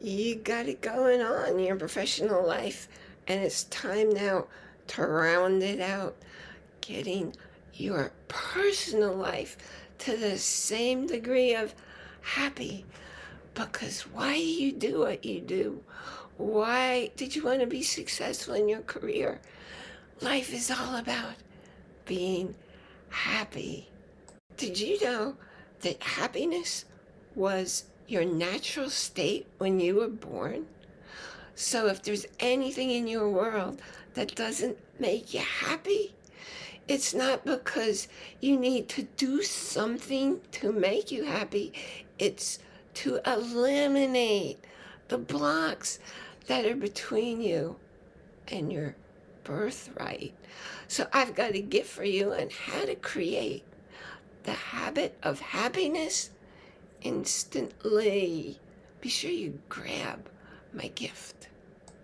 you got it going on in your professional life and it's time now to round it out getting your personal life to the same degree of happy. Because why do you do what you do why did you want to be successful in your career? Life is all about being happy. Did you know that happiness was your natural state when you were born. So if there's anything in your world that doesn't make you happy, it's not because you need to do something to make you happy. It's to eliminate the blocks that are between you and your birthright. So I've got a gift for you on how to create the habit of happiness instantly. Be sure you grab my gift.